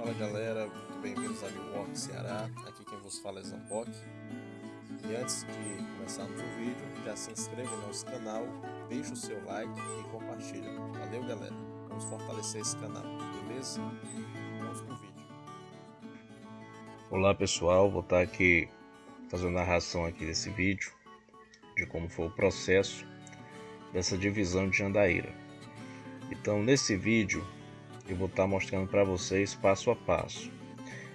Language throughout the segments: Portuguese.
Fala galera, muito bem-vindos a Milwaukee, Ceará. Aqui quem vos fala é Zambock. E antes de começarmos o vídeo, já se inscreve no nosso canal, deixa o seu like e compartilha. Valeu galera, vamos fortalecer esse canal, beleza? Vamos pro vídeo. Olá pessoal, vou estar aqui fazendo a narração aqui desse vídeo de como foi o processo dessa divisão de Jandaíra. Então nesse vídeo eu vou estar mostrando para vocês passo a passo.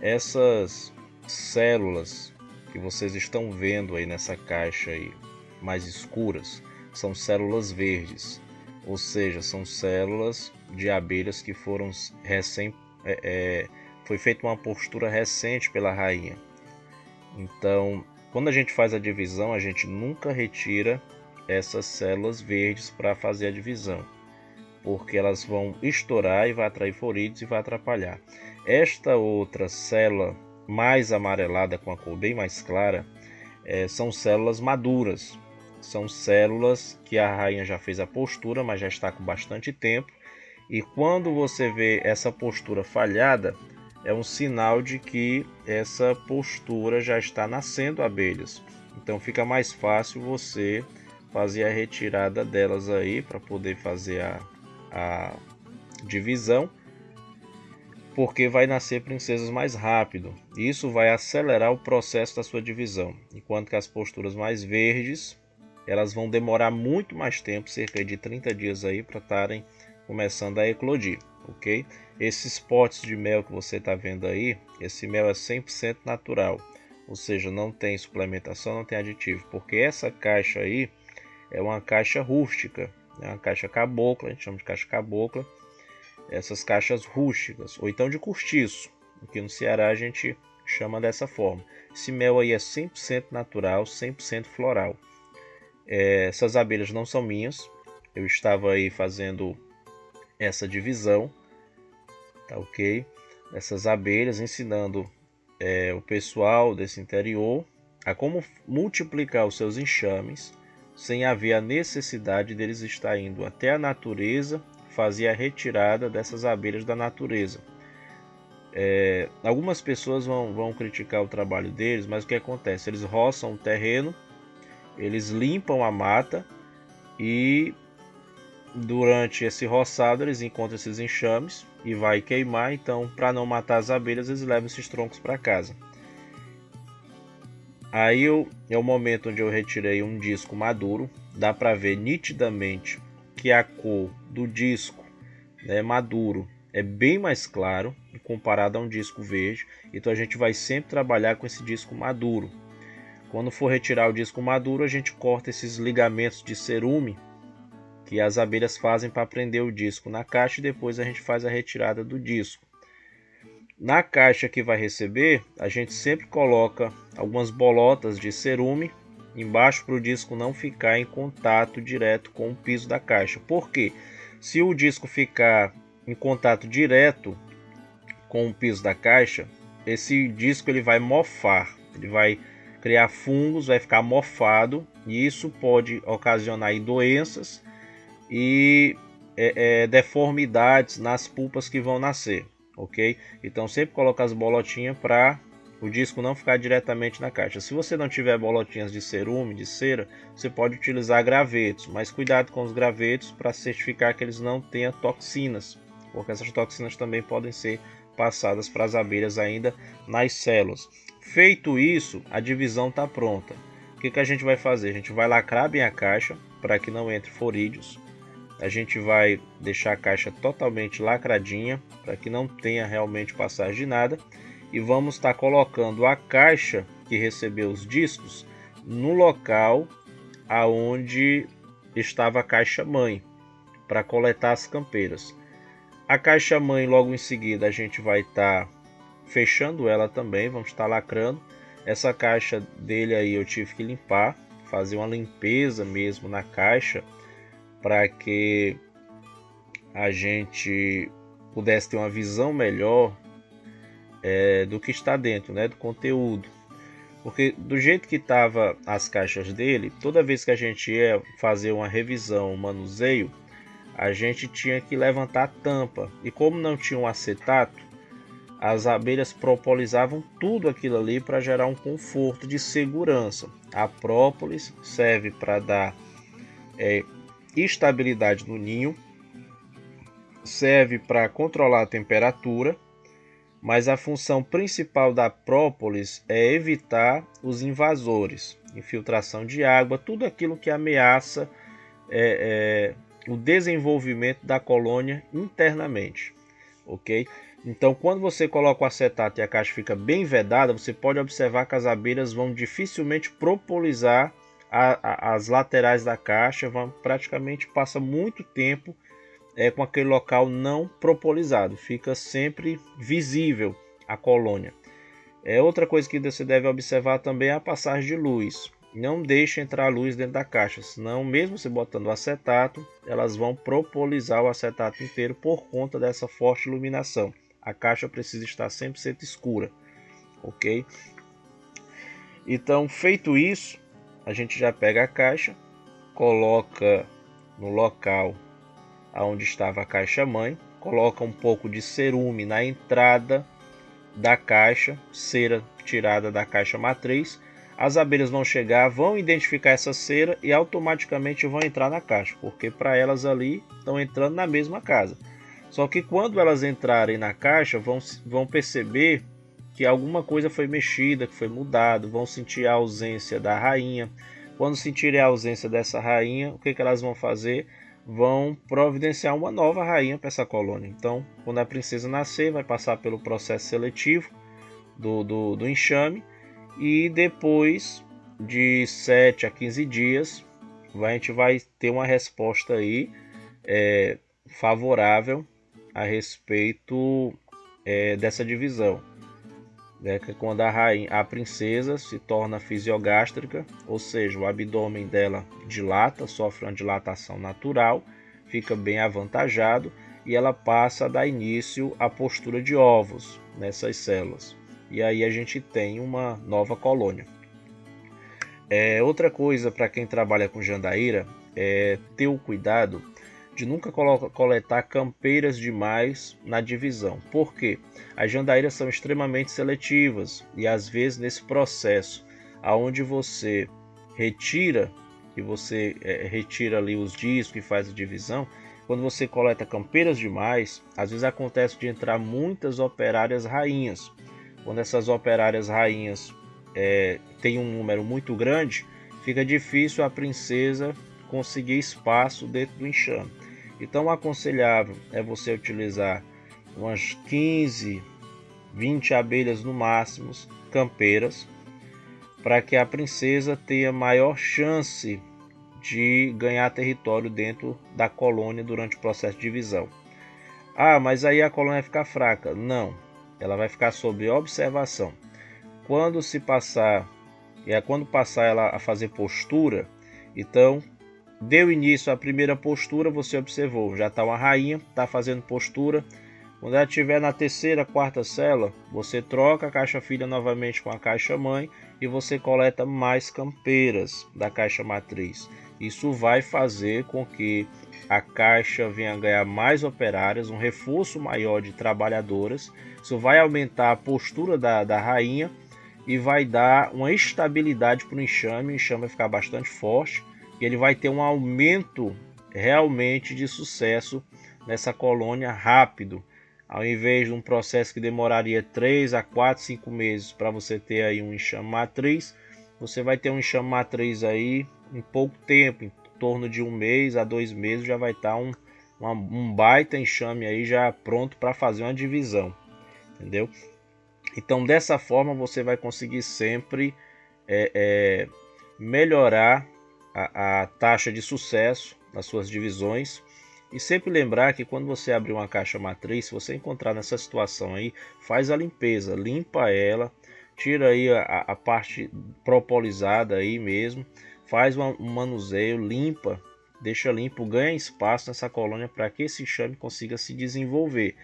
Essas células que vocês estão vendo aí nessa caixa aí mais escuras são células verdes, ou seja, são células de abelhas que foram recém é, é, foi feita uma postura recente pela rainha. Então, quando a gente faz a divisão, a gente nunca retira essas células verdes para fazer a divisão porque elas vão estourar e vai atrair forídeos e vai atrapalhar. Esta outra célula mais amarelada com a cor bem mais clara é, são células maduras. São células que a rainha já fez a postura, mas já está com bastante tempo. E quando você vê essa postura falhada, é um sinal de que essa postura já está nascendo abelhas. Então fica mais fácil você fazer a retirada delas aí para poder fazer a a divisão, porque vai nascer princesas mais rápido. Isso vai acelerar o processo da sua divisão, enquanto que as posturas mais verdes, elas vão demorar muito mais tempo, cerca de 30 dias aí para estarem começando a eclodir, ok? Esses potes de mel que você está vendo aí, esse mel é 100% natural, ou seja, não tem suplementação, não tem aditivo, porque essa caixa aí é uma caixa rústica, né? uma caixa cabocla, a gente chama de caixa cabocla, essas caixas rústicas, ou então de cortiço, aqui no Ceará a gente chama dessa forma. Esse mel aí é 100% natural, 100% floral. É, essas abelhas não são minhas, eu estava aí fazendo essa divisão, tá ok? Essas abelhas ensinando é, o pessoal desse interior a como multiplicar os seus enxames sem haver a necessidade deles estar indo até a natureza fazer a retirada dessas abelhas da natureza. É, algumas pessoas vão, vão criticar o trabalho deles, mas o que acontece? Eles roçam o terreno, eles limpam a mata e durante esse roçado eles encontram esses enxames e vai queimar. Então, para não matar as abelhas, eles levam esses troncos para casa. Aí eu, é o momento onde eu retirei um disco maduro, dá para ver nitidamente que a cor do disco né, maduro é bem mais claro comparado a um disco verde, então a gente vai sempre trabalhar com esse disco maduro. Quando for retirar o disco maduro, a gente corta esses ligamentos de cerume que as abelhas fazem para prender o disco na caixa e depois a gente faz a retirada do disco. Na caixa que vai receber, a gente sempre coloca algumas bolotas de cerume embaixo para o disco não ficar em contato direto com o piso da caixa. Porque se o disco ficar em contato direto com o piso da caixa, esse disco ele vai mofar, ele vai criar fungos, vai ficar mofado e isso pode ocasionar doenças e é, é, deformidades nas pulpas que vão nascer ok? Então sempre coloca as bolotinhas para o disco não ficar diretamente na caixa. Se você não tiver bolotinhas de cerume, de cera, você pode utilizar gravetos, mas cuidado com os gravetos para certificar que eles não tenham toxinas, porque essas toxinas também podem ser passadas para as abelhas ainda nas células. Feito isso, a divisão está pronta. O que, que a gente vai fazer? A gente vai lacrar bem a caixa para que não entre forídeos a gente vai deixar a caixa totalmente lacradinha para que não tenha realmente passagem de nada e vamos estar tá colocando a caixa que recebeu os discos no local aonde estava a caixa mãe para coletar as campeiras. A caixa mãe logo em seguida a gente vai estar tá fechando ela também, vamos estar tá lacrando. Essa caixa dele aí eu tive que limpar, fazer uma limpeza mesmo na caixa para que a gente pudesse ter uma visão melhor é, do que está dentro, né, do conteúdo. Porque do jeito que estava as caixas dele, toda vez que a gente ia fazer uma revisão, um manuseio, a gente tinha que levantar a tampa. E como não tinha um acetato, as abelhas propolizavam tudo aquilo ali para gerar um conforto de segurança. A própolis serve para dar é, estabilidade no ninho, serve para controlar a temperatura, mas a função principal da própolis é evitar os invasores, infiltração de água, tudo aquilo que ameaça é, é, o desenvolvimento da colônia internamente, ok? Então, quando você coloca o acetato e a caixa fica bem vedada, você pode observar que as abelhas vão dificilmente propolizar a, a, as laterais da caixa, vão praticamente passa muito tempo é, com aquele local não propolizado, fica sempre visível a colônia. É outra coisa que você deve observar também é a passagem de luz. Não deixe entrar luz dentro da caixa, senão mesmo você botando acetato, elas vão propolizar o acetato inteiro por conta dessa forte iluminação. A caixa precisa estar sempre sempre escura, ok? Então, feito isso, a gente já pega a caixa, coloca no local onde estava a caixa mãe, coloca um pouco de cerume na entrada da caixa, cera tirada da caixa matriz. As abelhas vão chegar, vão identificar essa cera e automaticamente vão entrar na caixa, porque para elas ali estão entrando na mesma casa. Só que quando elas entrarem na caixa, vão, vão perceber que alguma coisa foi mexida, que foi mudado, vão sentir a ausência da rainha. Quando sentirem a ausência dessa rainha, o que, que elas vão fazer? vão providenciar uma nova rainha para essa colônia. Então, quando a princesa nascer, vai passar pelo processo seletivo do, do, do enxame e depois de 7 a 15 dias, a gente vai ter uma resposta aí é, favorável a respeito é, dessa divisão né, que é quando a, rainha, a princesa se torna fisiogástrica, ou seja, o abdômen dela dilata, sofre uma dilatação natural, fica bem avantajado e ela passa a dar início à postura de ovos nessas células. E aí a gente tem uma nova colônia. É, outra coisa para quem trabalha com jandaíra é ter o cuidado de nunca coletar campeiras demais na divisão. Por quê? As jandaíras são extremamente seletivas e às vezes nesse processo aonde você retira e você é, retira ali os discos e faz a divisão, quando você coleta campeiras demais, às vezes acontece de entrar muitas operárias rainhas. Quando essas operárias rainhas é, têm um número muito grande, fica difícil a princesa conseguir espaço dentro do enxame. Então, aconselhável é você utilizar umas 15, 20 abelhas no máximo, campeiras, para que a princesa tenha maior chance de ganhar território dentro da colônia durante o processo de divisão. Ah, mas aí a colônia vai ficar fraca. Não, ela vai ficar sob observação. Quando se passar, é quando passar ela a fazer postura, então Deu início à primeira postura, você observou, já está uma rainha, está fazendo postura. Quando ela estiver na terceira, quarta cela, você troca a caixa filha novamente com a caixa mãe e você coleta mais campeiras da caixa matriz. Isso vai fazer com que a caixa venha ganhar mais operárias, um reforço maior de trabalhadoras. Isso vai aumentar a postura da, da rainha e vai dar uma estabilidade para o enxame. O enxame vai ficar bastante forte e ele vai ter um aumento realmente de sucesso nessa colônia rápido. Ao invés de um processo que demoraria 3 a 4, 5 meses para você ter aí um enxame matriz, você vai ter um enxame matriz aí em pouco tempo, em torno de um mês a dois meses já vai estar tá um, um baita enxame aí já pronto para fazer uma divisão, entendeu? Então dessa forma você vai conseguir sempre é, é, melhorar a, a taxa de sucesso nas suas divisões. E sempre lembrar que quando você abrir uma caixa matriz, se você encontrar nessa situação aí, faz a limpeza, limpa ela, tira aí a, a parte propolizada aí mesmo, faz um manuseio, limpa, deixa limpo, ganha espaço nessa colônia para que esse enxame consiga se desenvolver.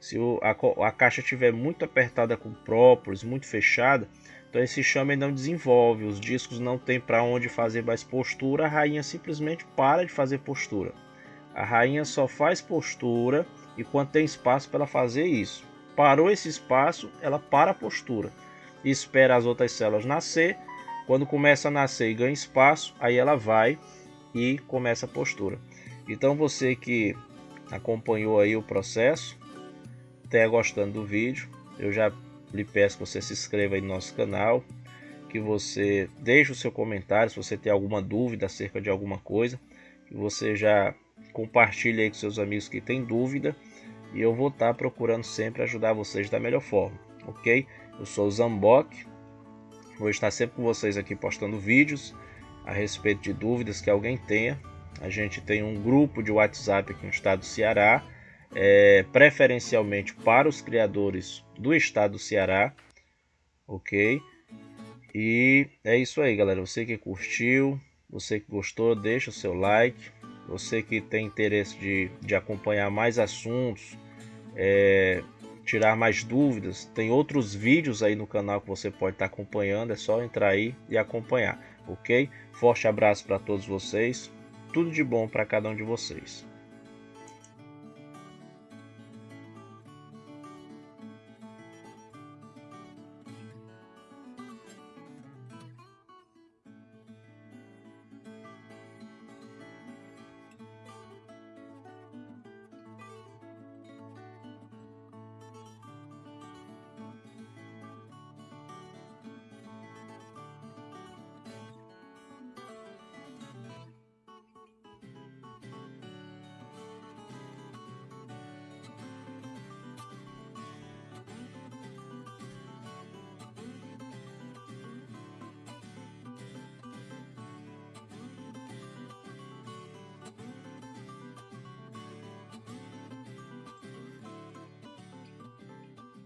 Se o, a, a caixa estiver muito apertada com própolis, muito fechada, então esse chame não desenvolve, os discos não tem para onde fazer mais postura, a rainha simplesmente para de fazer postura. A rainha só faz postura e quando tem espaço para fazer isso. Parou esse espaço, ela para a postura. Espera as outras células nascer. Quando começa a nascer e ganha espaço, aí ela vai e começa a postura. Então você que acompanhou aí o processo, tenha gostando do vídeo, eu já lhe peço que você se inscreva aí no nosso canal, que você deixe o seu comentário se você tem alguma dúvida acerca de alguma coisa, que você já compartilhe aí com seus amigos que têm dúvida e eu vou estar procurando sempre ajudar vocês da melhor forma, ok? Eu sou o Zambok, vou estar sempre com vocês aqui postando vídeos a respeito de dúvidas que alguém tenha. A gente tem um grupo de WhatsApp aqui no estado do Ceará, é, preferencialmente para os criadores do estado do Ceará, ok? E é isso aí, galera. Você que curtiu, você que gostou, deixa o seu like. Você que tem interesse de, de acompanhar mais assuntos, é, tirar mais dúvidas, tem outros vídeos aí no canal que você pode estar acompanhando. É só entrar aí e acompanhar, ok? Forte abraço para todos vocês. Tudo de bom para cada um de vocês.